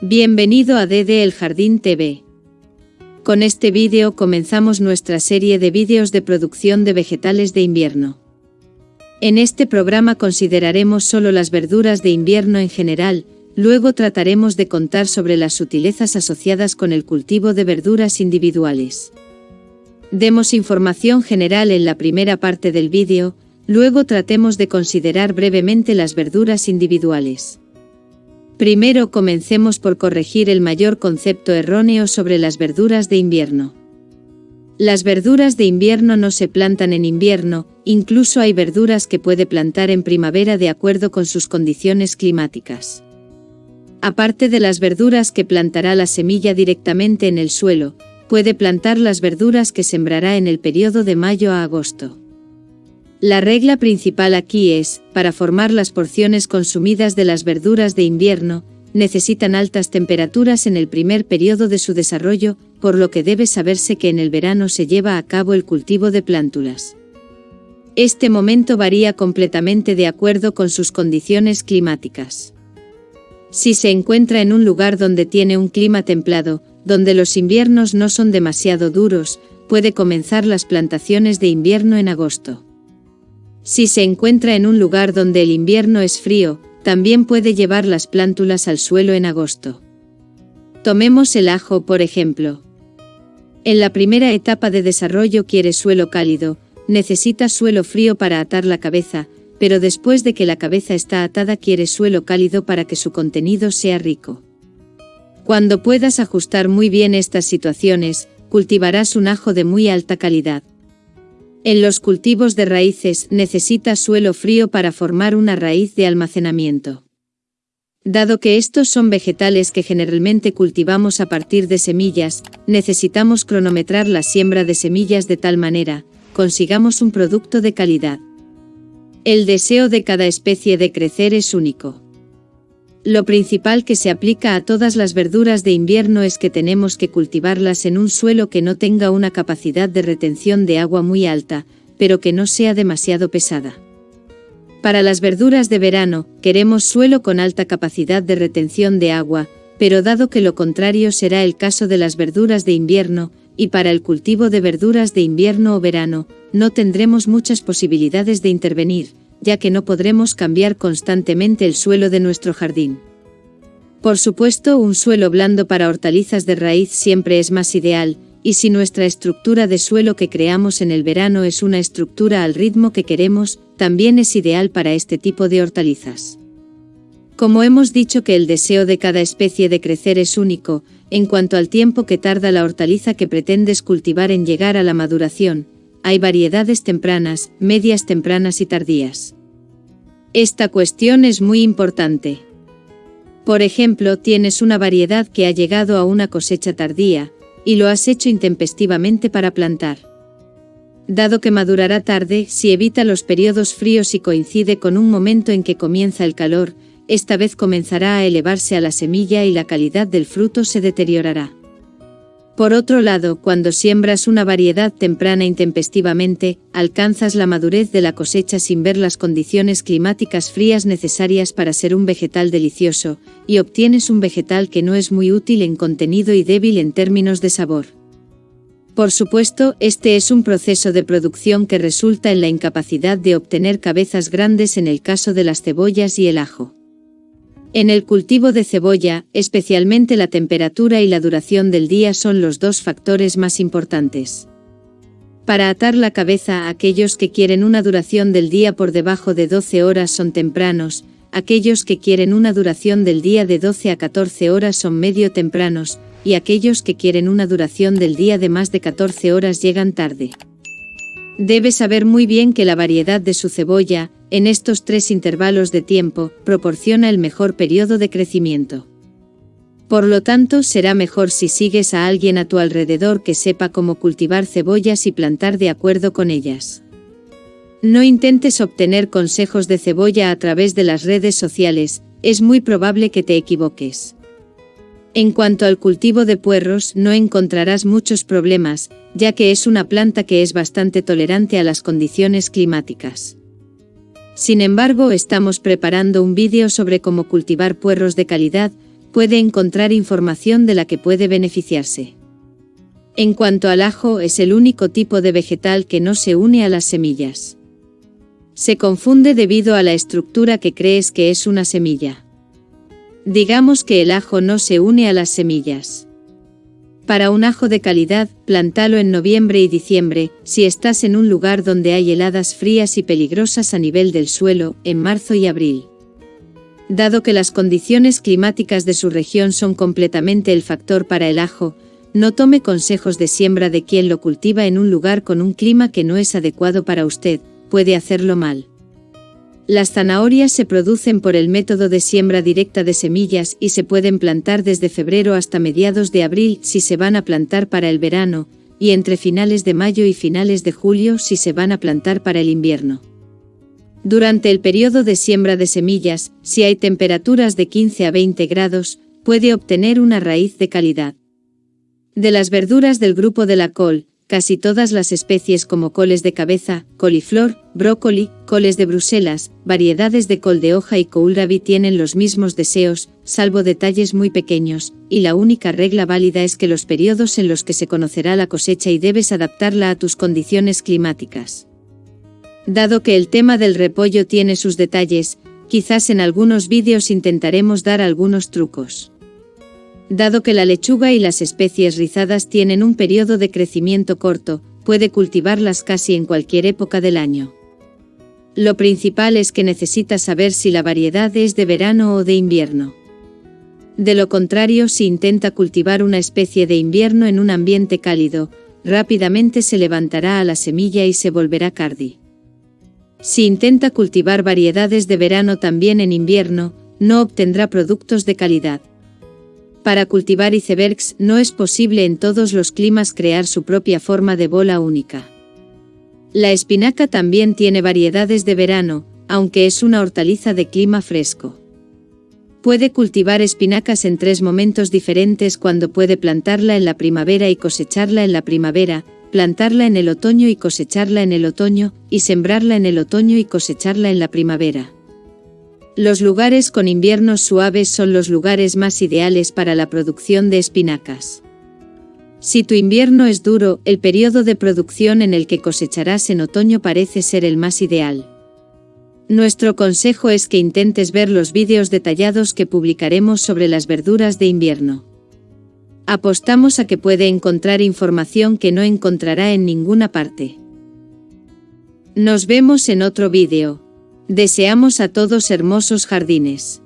Bienvenido a DD El Jardín TV. Con este vídeo comenzamos nuestra serie de vídeos de producción de vegetales de invierno. En este programa consideraremos solo las verduras de invierno en general, luego trataremos de contar sobre las sutilezas asociadas con el cultivo de verduras individuales. Demos información general en la primera parte del vídeo, luego tratemos de considerar brevemente las verduras individuales. Primero comencemos por corregir el mayor concepto erróneo sobre las verduras de invierno. Las verduras de invierno no se plantan en invierno, incluso hay verduras que puede plantar en primavera de acuerdo con sus condiciones climáticas. Aparte de las verduras que plantará la semilla directamente en el suelo, puede plantar las verduras que sembrará en el periodo de mayo a agosto. La regla principal aquí es, para formar las porciones consumidas de las verduras de invierno, necesitan altas temperaturas en el primer periodo de su desarrollo, por lo que debe saberse que en el verano se lleva a cabo el cultivo de plántulas. Este momento varía completamente de acuerdo con sus condiciones climáticas. Si se encuentra en un lugar donde tiene un clima templado, donde los inviernos no son demasiado duros, puede comenzar las plantaciones de invierno en agosto. Si se encuentra en un lugar donde el invierno es frío, también puede llevar las plántulas al suelo en agosto. Tomemos el ajo por ejemplo. En la primera etapa de desarrollo quiere suelo cálido, necesita suelo frío para atar la cabeza, pero después de que la cabeza está atada quiere suelo cálido para que su contenido sea rico. Cuando puedas ajustar muy bien estas situaciones, cultivarás un ajo de muy alta calidad. En los cultivos de raíces necesita suelo frío para formar una raíz de almacenamiento. Dado que estos son vegetales que generalmente cultivamos a partir de semillas, necesitamos cronometrar la siembra de semillas de tal manera, consigamos un producto de calidad. El deseo de cada especie de crecer es único. Lo principal que se aplica a todas las verduras de invierno es que tenemos que cultivarlas en un suelo que no tenga una capacidad de retención de agua muy alta, pero que no sea demasiado pesada. Para las verduras de verano, queremos suelo con alta capacidad de retención de agua, pero dado que lo contrario será el caso de las verduras de invierno, y para el cultivo de verduras de invierno o verano, no tendremos muchas posibilidades de intervenir, ya que no podremos cambiar constantemente el suelo de nuestro jardín. Por supuesto, un suelo blando para hortalizas de raíz siempre es más ideal, y si nuestra estructura de suelo que creamos en el verano es una estructura al ritmo que queremos, también es ideal para este tipo de hortalizas. Como hemos dicho que el deseo de cada especie de crecer es único, en cuanto al tiempo que tarda la hortaliza que pretendes cultivar en llegar a la maduración, hay variedades tempranas, medias tempranas y tardías. Esta cuestión es muy importante. Por ejemplo, tienes una variedad que ha llegado a una cosecha tardía, y lo has hecho intempestivamente para plantar. Dado que madurará tarde, si evita los periodos fríos y coincide con un momento en que comienza el calor, esta vez comenzará a elevarse a la semilla y la calidad del fruto se deteriorará. Por otro lado, cuando siembras una variedad temprana intempestivamente, alcanzas la madurez de la cosecha sin ver las condiciones climáticas frías necesarias para ser un vegetal delicioso, y obtienes un vegetal que no es muy útil en contenido y débil en términos de sabor. Por supuesto, este es un proceso de producción que resulta en la incapacidad de obtener cabezas grandes en el caso de las cebollas y el ajo. En el cultivo de cebolla, especialmente la temperatura y la duración del día son los dos factores más importantes. Para atar la cabeza, aquellos que quieren una duración del día por debajo de 12 horas son tempranos, aquellos que quieren una duración del día de 12 a 14 horas son medio tempranos, y aquellos que quieren una duración del día de más de 14 horas llegan tarde. Debe saber muy bien que la variedad de su cebolla, en estos tres intervalos de tiempo, proporciona el mejor periodo de crecimiento. Por lo tanto, será mejor si sigues a alguien a tu alrededor que sepa cómo cultivar cebollas y plantar de acuerdo con ellas. No intentes obtener consejos de cebolla a través de las redes sociales, es muy probable que te equivoques. En cuanto al cultivo de puerros, no encontrarás muchos problemas, ya que es una planta que es bastante tolerante a las condiciones climáticas. Sin embargo, estamos preparando un vídeo sobre cómo cultivar puerros de calidad, puede encontrar información de la que puede beneficiarse. En cuanto al ajo, es el único tipo de vegetal que no se une a las semillas. Se confunde debido a la estructura que crees que es una semilla. Digamos que el ajo no se une a las semillas. Para un ajo de calidad, plantalo en noviembre y diciembre, si estás en un lugar donde hay heladas frías y peligrosas a nivel del suelo, en marzo y abril. Dado que las condiciones climáticas de su región son completamente el factor para el ajo, no tome consejos de siembra de quien lo cultiva en un lugar con un clima que no es adecuado para usted, puede hacerlo mal. Las zanahorias se producen por el método de siembra directa de semillas y se pueden plantar desde febrero hasta mediados de abril si se van a plantar para el verano, y entre finales de mayo y finales de julio si se van a plantar para el invierno. Durante el periodo de siembra de semillas, si hay temperaturas de 15 a 20 grados, puede obtener una raíz de calidad. De las verduras del grupo de la col, Casi todas las especies como coles de cabeza, coliflor, brócoli, coles de Bruselas, variedades de col de hoja y kohlrabi tienen los mismos deseos, salvo detalles muy pequeños, y la única regla válida es que los periodos en los que se conocerá la cosecha y debes adaptarla a tus condiciones climáticas. Dado que el tema del repollo tiene sus detalles, quizás en algunos vídeos intentaremos dar algunos trucos. Dado que la lechuga y las especies rizadas tienen un periodo de crecimiento corto, puede cultivarlas casi en cualquier época del año. Lo principal es que necesitas saber si la variedad es de verano o de invierno. De lo contrario, si intenta cultivar una especie de invierno en un ambiente cálido, rápidamente se levantará a la semilla y se volverá cardi. Si intenta cultivar variedades de verano también en invierno, no obtendrá productos de calidad. Para cultivar icebergs no es posible en todos los climas crear su propia forma de bola única. La espinaca también tiene variedades de verano, aunque es una hortaliza de clima fresco. Puede cultivar espinacas en tres momentos diferentes cuando puede plantarla en la primavera y cosecharla en la primavera, plantarla en el otoño y cosecharla en el otoño, y sembrarla en el otoño y cosecharla en la primavera. Los lugares con inviernos suaves son los lugares más ideales para la producción de espinacas. Si tu invierno es duro, el periodo de producción en el que cosecharás en otoño parece ser el más ideal. Nuestro consejo es que intentes ver los vídeos detallados que publicaremos sobre las verduras de invierno. Apostamos a que puede encontrar información que no encontrará en ninguna parte. Nos vemos en otro vídeo. Deseamos a todos hermosos jardines.